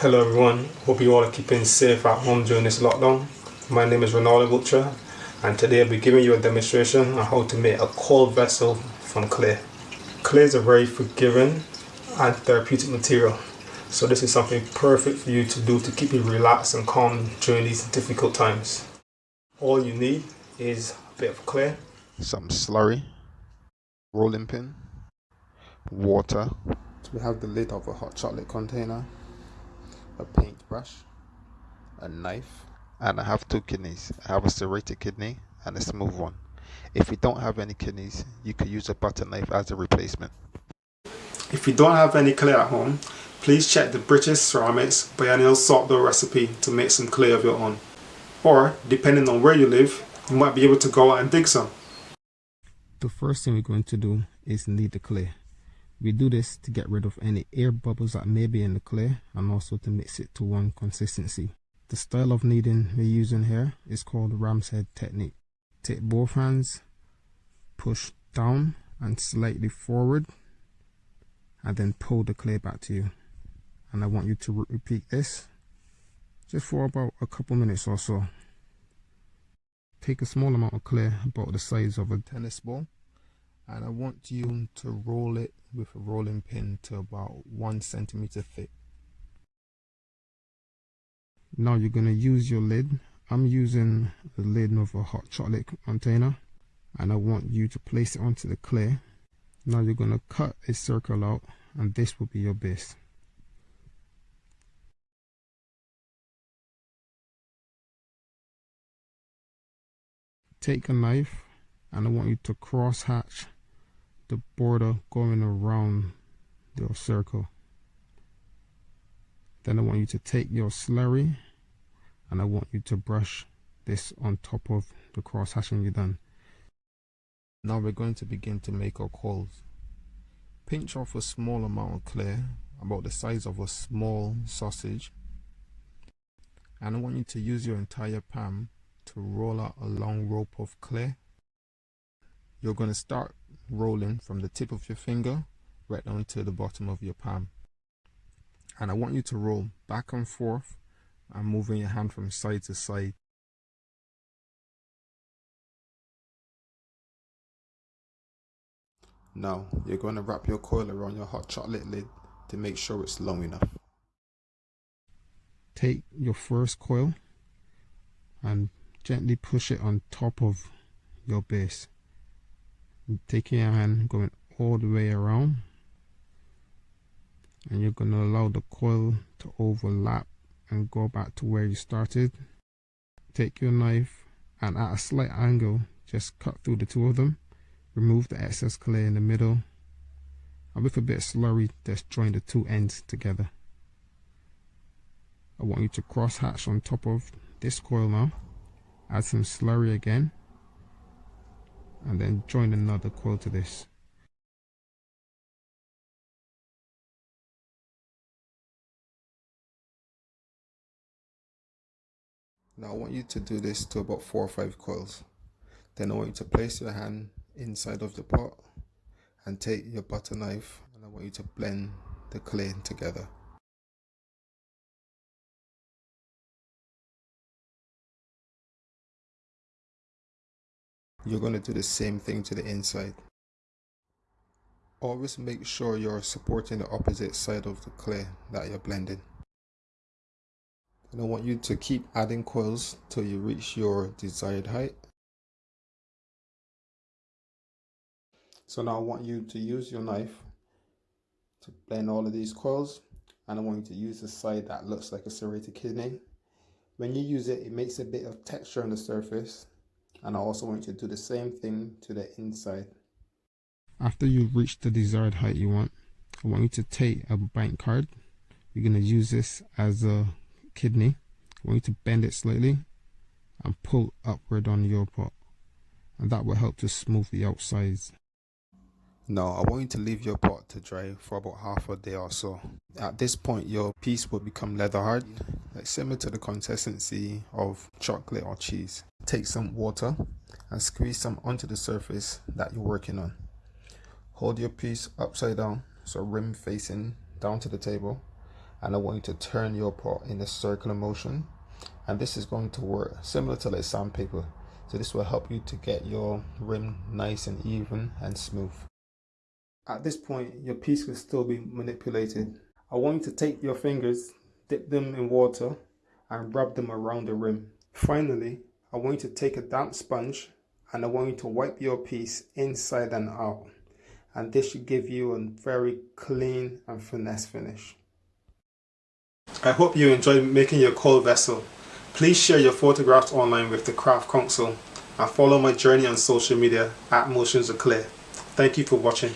Hello everyone, hope you all are keeping safe at home during this lockdown. My name is Ronaldo Gultra and today I'll be giving you a demonstration on how to make a coil vessel from clay. Clay is a very forgiving and therapeutic material so this is something perfect for you to do to keep you relaxed and calm during these difficult times. All you need is a bit of clay, some slurry, rolling pin, water. So we have the lid of a hot chocolate container a paintbrush, a knife, and I have two kidneys. I have a serrated kidney and a smooth one. If you don't have any kidneys, you could use a butter knife as a replacement. If you don't have any clay at home, please check the British Ceramics Biennial Salt Dough recipe to make some clay of your own. Or, depending on where you live, you might be able to go out and dig some. The first thing we're going to do is knead the clay. We do this to get rid of any air bubbles that may be in the clay and also to mix it to one consistency. The style of kneading we're using here is called ram's head technique. Take both hands, push down and slightly forward and then pull the clay back to you. And I want you to repeat this just for about a couple minutes or so. Take a small amount of clay about the size of a tennis ball and I want you to roll it with a rolling pin to about one centimeter thick. Now you're going to use your lid. I'm using the lid of a hot chocolate container and I want you to place it onto the clay. Now you're going to cut a circle out and this will be your base. Take a knife and I want you to cross hatch the border going around your circle. Then I want you to take your slurry and I want you to brush this on top of the cross hatching you done. Now we're going to begin to make our coils. Pinch off a small amount of clay, about the size of a small sausage. And I want you to use your entire palm to roll out a long rope of clay. You're going to start rolling from the tip of your finger right down to the bottom of your palm. And I want you to roll back and forth and moving your hand from side to side. Now you're going to wrap your coil around your hot chocolate lid to make sure it's long enough. Take your first coil and gently push it on top of your base taking your hand going all the way around. And you're going to allow the coil to overlap and go back to where you started. Take your knife and at a slight angle just cut through the two of them. Remove the excess clay in the middle. And with a bit of slurry just join the two ends together. I want you to cross hatch on top of this coil now. Add some slurry again and then join another coil to this Now I want you to do this to about 4 or 5 coils. Then I want you to place your hand inside of the pot and take your butter knife and I want you to blend the clay together. You're going to do the same thing to the inside. Always make sure you're supporting the opposite side of the clay that you're blending. And I want you to keep adding coils till you reach your desired height. So now I want you to use your knife to blend all of these coils and I want you to use the side that looks like a serrated kidney. When you use it, it makes a bit of texture on the surface and I also want you to do the same thing to the inside. After you've reached the desired height you want, I want you to take a bank card. You're going to use this as a kidney. I want you to bend it slightly and pull upward on your pot. And that will help to smooth the outsides. Now, I want you to leave your pot to dry for about half a day or so. At this point, your piece will become leather hard, like similar to the consistency of chocolate or cheese. Take some water and squeeze some onto the surface that you're working on. Hold your piece upside down, so rim facing down to the table, and I want you to turn your pot in a circular motion and this is going to work similar to like sandpaper so this will help you to get your rim nice and even and smooth. At this point your piece will still be manipulated. I want you to take your fingers, dip them in water and rub them around the rim. Finally I want you to take a damp sponge and I want you to wipe your piece inside and out and this should give you a very clean and finesse finish. I hope you enjoyed making your coil vessel. Please share your photographs online with the Craft Council and follow my journey on social media at Motions of Clay. Thank you for watching.